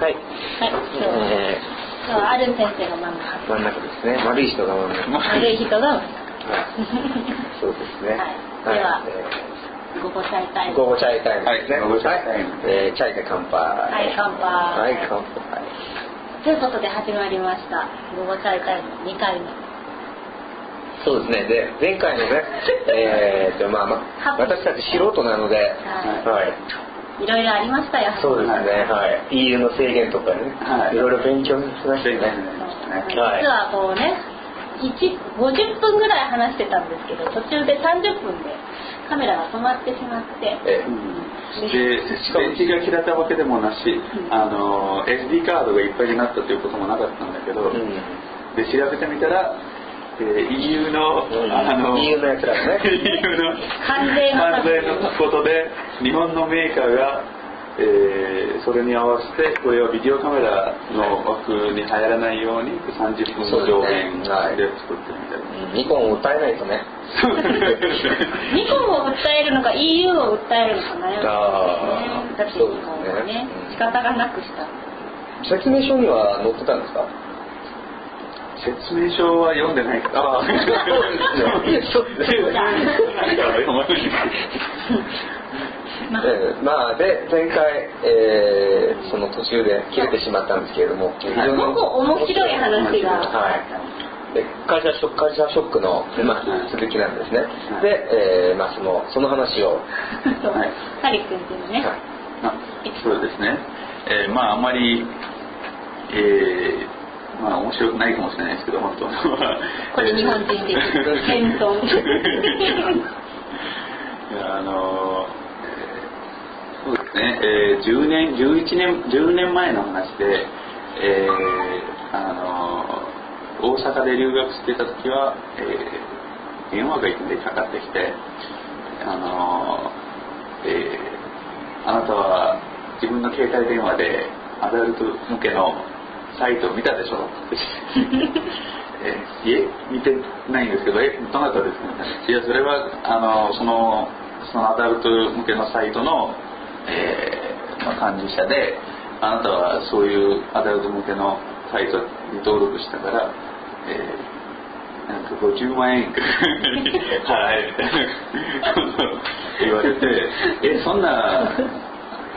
はい。はい、え今日はある先生が真ん中ー、真ん中ですね。丸い人が真ん中。悪い人が真んはい。そうですね。はいではえ中午後チャイタイーム午後チャイタイムですね。はい午後チャイタイムえーチャイで乾杯。はい乾杯はい、乾杯。ということで始まりました午後チャイタイム2回目そうですね。で、前回のね、えーと、まあまあ、私たち素人なので、ははい。いろいろありましたよ。そうですね、はい。EU の制限とかね、はい。いろいろ勉強しましたね。実はい。はこうね1 50分ぐらい話してたんですけど途中で30分でカメラが止まってしまって。えで電池が切れたわけでもなし、あの SD カードがいっぱいになったということもなかったんだけど、うん。で調べてみたら、えー EU の、あの EU のやつらがね EU の関税の関税のことで日本のメーカーが、えーそれに合わせてこれはビデオカメラの枠に入らないように30分の上限で作ってるみたいな。ニコンを歌えないとね。ニコンを訴えるのか EU を訴えるのか悩んであーたんですねだってニコンはね仕方がなくした説明書には載ってたんですか？説明書は読んでないから。ああ、そうですよ。えーまあで前回、えーその途中で切れてしまったんですけれども、非常に面白い話が。はい。で会社ショック会社ショックの、まあ、続きなんですね、い。で、えーまあ、そのその話を、そうはいハリ君っていうのね。はい。あそうですね、えーまああんまり、えーまあ面白くないかもしれないですけど本当は これ日本人的 あのえーですね、えー10年11年10年前の話で、えーあの大阪で留学してた時は、えー電話がいきなりかかってきてあのえーあなたは自分の携帯電話でアダルト向けのサイトを見たでしょ？っ てえーいえ見てないんですけどえどなたですか？いやそれはあのそのそのアダルト向けのサイトの、えーまあ、幹事者であなたはそういうアダルト向けのサイトに登録したから、えーなんか50万円払えみたいな言われて えそんな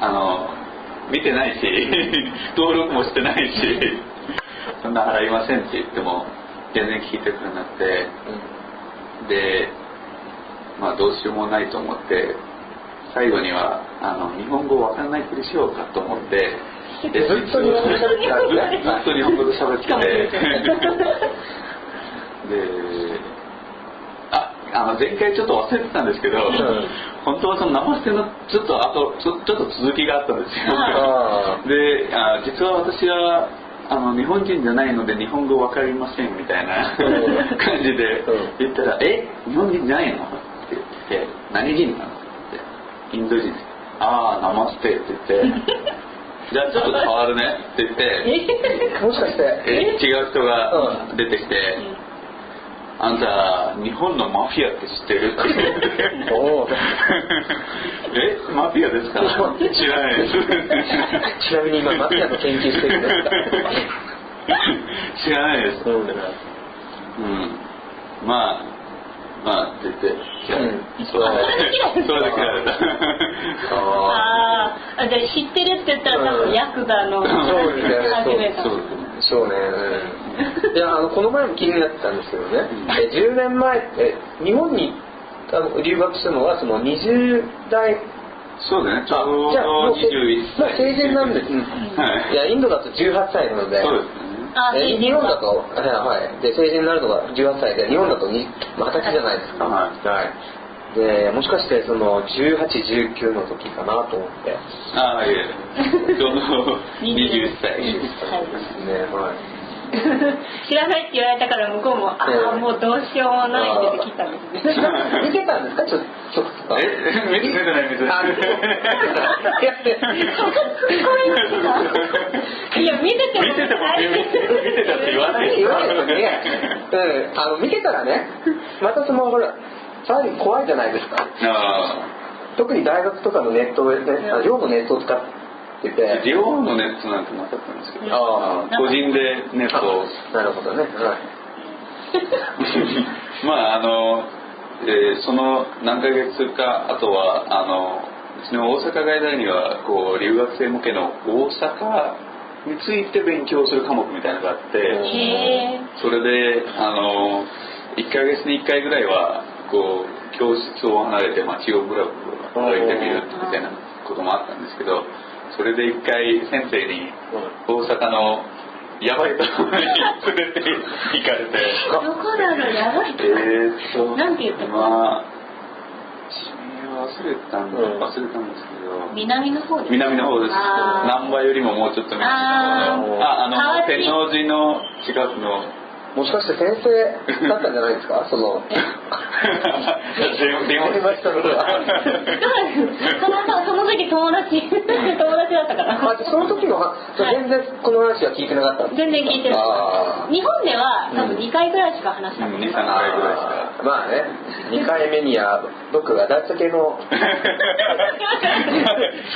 あの見てないし 登録もしてないしそんな払いませんって言っても全然聞いてくれなくてでまあどうしようもないと思って最後にはあの日本語わかんないふりしようかと思ってでずっと日本語で喋ってずっと日本語で喋ってて。でああの前回ちょっと忘れてたんですけど、ん。本当はその生捨てのちょっとあとちょちょっと続きがあったんですよ、あであ実は私はあの日本人じゃないので日本語わかりませんみたいなうん。感じでうん。言ったら「え日本人じゃないの?」って言って「何人なの?」って「インド人。ああナマステ」って言って「じゃあちょっと変わるね」って言って。もしかして。え違う人がう出てきて「あんた日本のマフィアって知ってる? 」って言っておおえマフィアですか？知らない。で すちなみに今マフィアの研究してるんですか？知らないです。うんうん。まあまあって言って、うんそれそれで切られた。ああじゃ知ってるって言った。ら多分ヤクザのそうですねそうあそうねいやあのこの前も気になってた。んですけどね、え10年前え日本にあの留学した。のはその20代そうだねちょうど21歳まあ成人なんです、はいいやインドだと18歳なのでそうですねあえ日本だと、はいはい、で成人になるのが18歳で日本だとにまあ20歳じゃないですか、ははい、でもしかしてその1819の時かなと思って。ああいえ。ちょうど21歳。21歳ね。はい 知らないって言われたから向こうもあええ。あもうどうしようもないって聞いたんですね。見てたんですか？ちょ曲と。かえ？見てない見てない。あ見てないいやいや見てても見てても見て見てたって言わない言わないですね、うん、あの見てたらねまたそのほらさらに怖いじゃないですかあ特に大学とかのネットで、ね、あ寮のネットを使っってて。寮のネットなんてなかったんですけど。あ個人でネットを。なるほどね、はい、まああの、えーその何ヶ月かあとはあのうちの大阪外大にはこう留学生向けの大阪について勉強する科目みたいなのがあってそれであの1ヶ月に1回ぐらいはこう教室を離れて街をブラブラ歩いてみるみたいなこともあったんですけどそれで1回先生に大阪のやばいところに連れて行かれて。どこだろうやばいえーっとなんて言ったの？まあ地名忘れたんで、うん。忘れたんですけど。南の方です南の方です。難波よりももうちょっと南の方のああの天王寺の近くのもしかして先生だったんじゃないですか？その。電電話電話したのがそのその時友達友達だったから。あその時のは全然この話は聞いてなかった全然聞いてないあ日本では多分2回ぐらいしか話したことうん2、3ない回ぐらいしか。ーまあね2回目には僕が大酒のス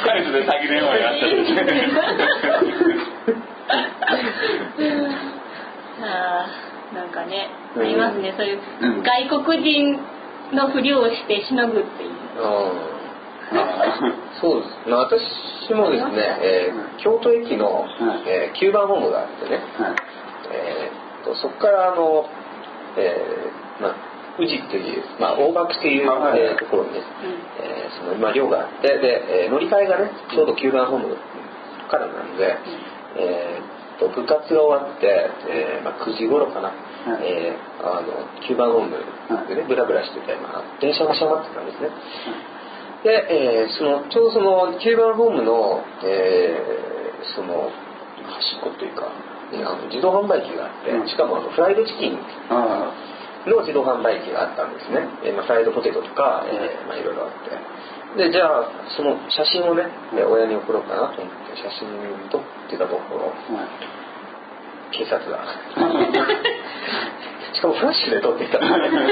カイプで詐欺電話やった んですあーなんかねうん。ありますね。そういううん。外国人のふりをしてしのぐっていう。うん そうです。まあ私もですね、えー京都駅の、えー9番ホームがあってね、はい。えーとそこからあの、えーまあ、宇治っていう、まあ、大垣っていう、はい。えーところにね、えーその今寮があってで、えー乗り換えがねちょうど9番ホームからなんで、えーと部活が終わって、えーまあ、9時頃かな、はい。えーあの9番ホームでねブラブラしてて、まあ、電車が閉まってたんですね。で、えーそのちょうどその9番ホームの、えーその端っこというか、ねあの自動販売機があって、うん。しかもあのフライドチキンあの自動販売機があったんですね、えーまあ、フライドポテトとか、えーまあ、いろいろあってでじゃあその写真をねえー親に送ろうかなと思って写真撮ってたところ警察が。しかもフラッシュで撮ってきた。んですね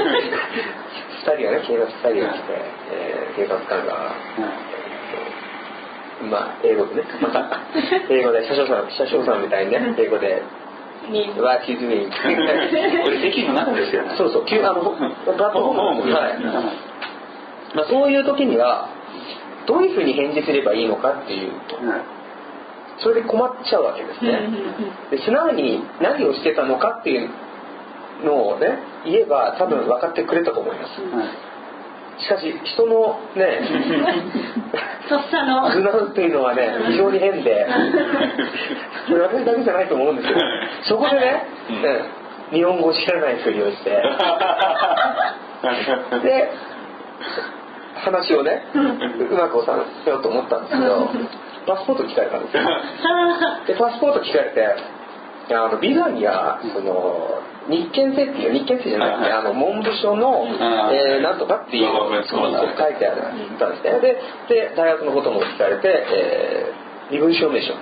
2人がね警察2人が来て、えー警察官がまあ英語でね。また英語で車掌さん車掌さんみたいにね英語で。に「What you doing?」これ駅の中ですよ。ねそうそう急あのプラットフォーム。はい、まあ、そういう時にはどういうふうに返事すればいいのかっていうとはい。それで困っちゃうわけですね。で素直に何をしてたのかっていうのをね言えば多分分かってくれたと思います。はい。しかし人のね とっさの。素直っていうのはね非常に変で それ私だけじゃないと思うんですよ。そこでね、うん。ね日本語を知らないふりをして。で話をねうまく収めようと思ったんですけどパスポート聞かれたんですよ。でパスポート聞かれてあのビザにはその日検制っていう日検制じゃなくてあの文部省の、えーなんとかっていうそうそうそう。書いてあるたんですね。でで大学のことも聞かれて、えー身分証明書が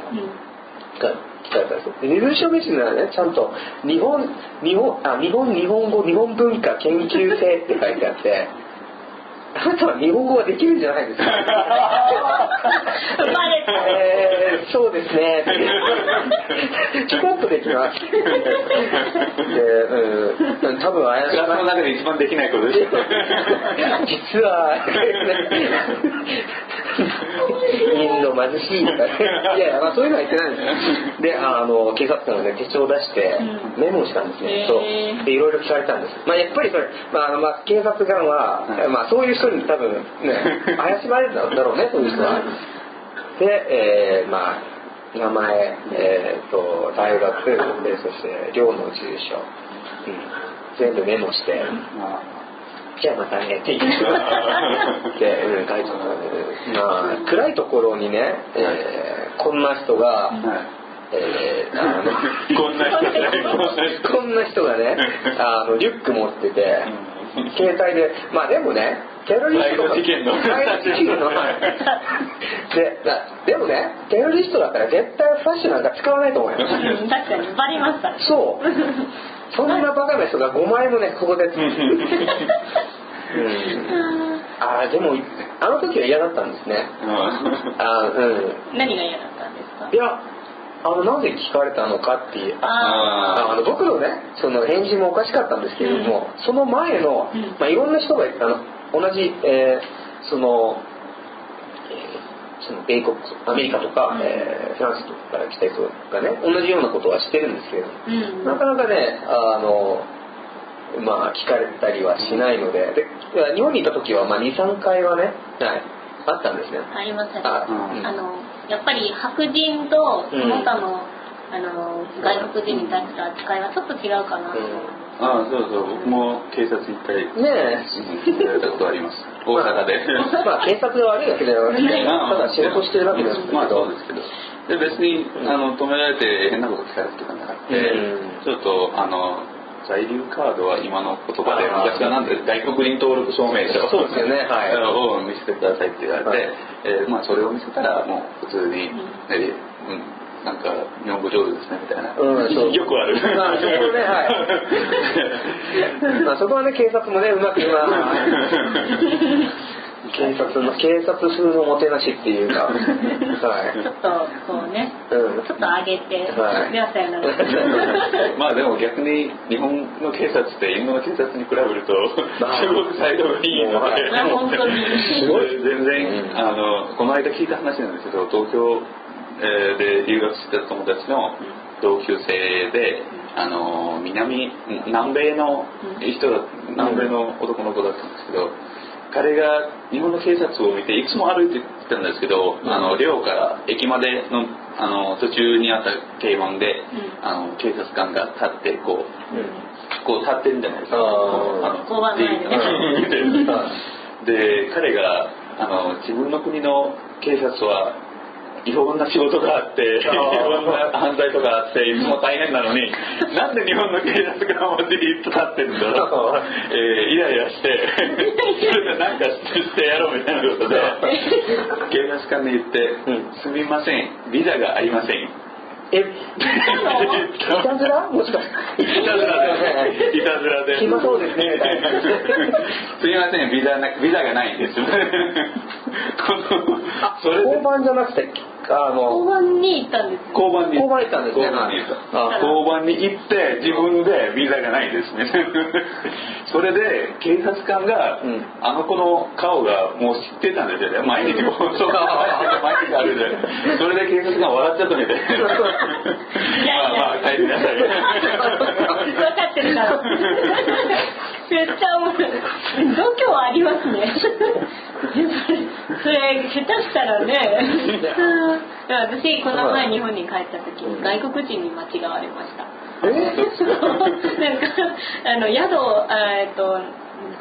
聞かれたんですよ。で身分証明書にはねちゃんと日本日本あ日本日本語日本文化研究生って書いてあってあなたは日本語はできるんじゃないですか。えー、そうですね。ちょこっとできます。で、うん、多分怪しクラスの中で一番できないことですよ 実は インド貧しいとかね。いやいや、まあ、そういうのは言ってないんですよ。であの警察官がね手帳を出してうん。メモしたんですね、へー。そうでいろいろ聞かれたんです、まあ、やっぱりそれ、まあまあ、警察官は、はい。まあ、そういう人に多分ね 怪しまれるんだろうねそういう人は。で、えーまあ名前、えー、と大学でそして寮の住所、うん、全部メモしてじゃあまたね って言ってで、うん、書い。てまあ暗いところにね、えーこんな人が、はい。えーあの こんな人ね。こんな人こんな人がねあのリュック持っててうん。携帯でまあでもねテロリストの。でだでもねテロリストだったら絶対フラッシュなんか使わないと思いますうん。確かにバレました。ねそう。そんなバカな人が5枚もねここで、うん、ああでもあの時は嫌だったんですね。あうん。何が嫌だったんですか？いやあのなぜ聞かれたのかっていう。ああの僕のねその返事もおかしかったんですけれども、その前の、うん。まあ、いろんな人があの同じ、えーその、えーその米国アメリカとか、うん。えーフランスとかから来た人がね同じようなことはしてるんですけれども、うん。なかなかねあのまあ聞かれたりはしないので。で日本にいた時は、まあ、23回はね、はい、あったんですね。ありませんあうん。あのやっぱり白人とその他の,、あの外国人に対する扱いはちょっと違うかな。と思います、ああそうそう僕も警察一回うんねえ。うんやられたことあります。大阪で。まあ警察が悪いわけではなくてまあただ仕事してるわけですけど、まあそうですけど。で別にあの止められて変なこと聞かれるとかなかった、うん。ちょっとあの在留カードは今の言葉で昔はなんで外国人登録証明書そうですよね。はい。を見せてくださいって言われて、はい。えーまあ、それを見せたらもう普通に、んえーうん、なんか日本語上手ですねみたいな、うんそう。よくある、まあそこねはい。まあそこはね警察もねうまくまあ警察の警察風のもてなしっていうか はい。ちょっとこうねうん。ちょっと上げて、はい。ではさよならまあでも逆に日本の警察ってインドの警察に比べるとまあ。すごく態度がいいのはいで。いや本当に。すごい全然、うん。あのこの間聞いた話なんですけど東京、えーで留学してた友達の同級生であの南南米の人だ南米の男の子だったんですけど彼が日本の警察を見ていつも歩いてたんですけど、あの寮から駅までのあの途中にあった警門で、うん。あの警察官が立ってこううん。こう立ってるんじゃないですか。あでで彼があの自分の国の警察はいろんな仕事があっていろんな犯罪とかあっていつも大変なのに なんで日本の警察がもうじーっと立ってるんだろう、えーイライラして それで何かしてやろうみたいなことで。警察官に言ってうん「すみませんビザがありません」え？いたずら？もしかして。いたずらで、いたずらで。暇そうですね。みたいなすみません、ビザな、ビザがないんです。この、それで交番じゃなくてあ交の番に行ったんですよ交番に。交番行ったんですね交番に行ったはい交番に行って、自分でビザがないんですね。それで、警察官が、うんあの子の顔がもう知ってたんですよね。毎日放送が毎日あるで。それで警察官笑っちゃったみたい。まあまあ、帰りなさい。分かってるからめっちゃ面白い度胸ありますねそれ下手したらね。私この前日本に帰った時に外国人に間違われました。え？なんかあの宿えっと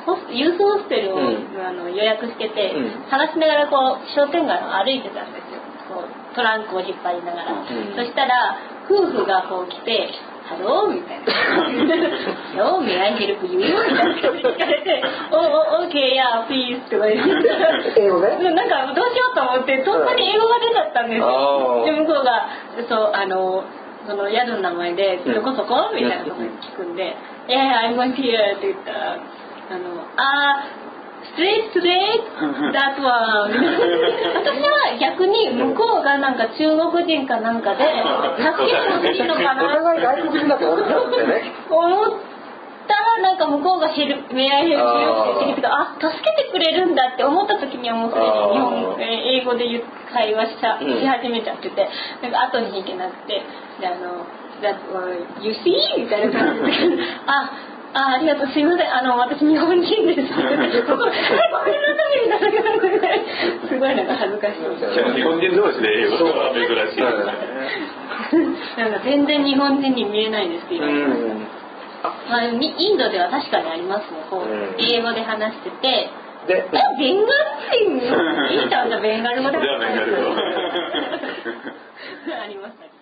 ホスユースホステルを、うん。あの予約してて、うん。探しながらこう商店街を歩いてたんですよ。こうトランクを引っ張りながら、うん。そしたら夫婦がこう来て「ハロー」みたいな「ハロー、may I help you?」みたいな感じで聞かれて「おお、 OK yeah、please」とか言って。英語ねなんかどうしようと思ってとっさに英語が出ちゃったんですよ、で向こうがそうあのその宿の名前で「うんどこそこ?」みたいなこと聞くんで「ええ I'm going here」って言ったらあの「あーストレートストレート that one」私は逆に向こうがなんか中国人かなんかで助けてほしいのかおな互い外国人だと思ってね。思ったらなんか向こうがヘル「メアヘルプよ」って言ってきてあ助けてくれるんだって思った時にはもうすでに日本英語で言う会話しちゃうん。し始めちゃっててなんか後に行けなくてであの「That one you see?」みたいな感じで「ああありがとう。すいません。あの私日本人です」ここ「えごめんなさい」みたいなすごいなんか恥ずかしい。日本人同士で英語は珍しい。なんか全然日本人に見えないですって言われまあ、みインドでは確かにありますね。こう、うん。英語で話してて。でえベンガル人？ベンガル語でじゃあベンガル語。ありました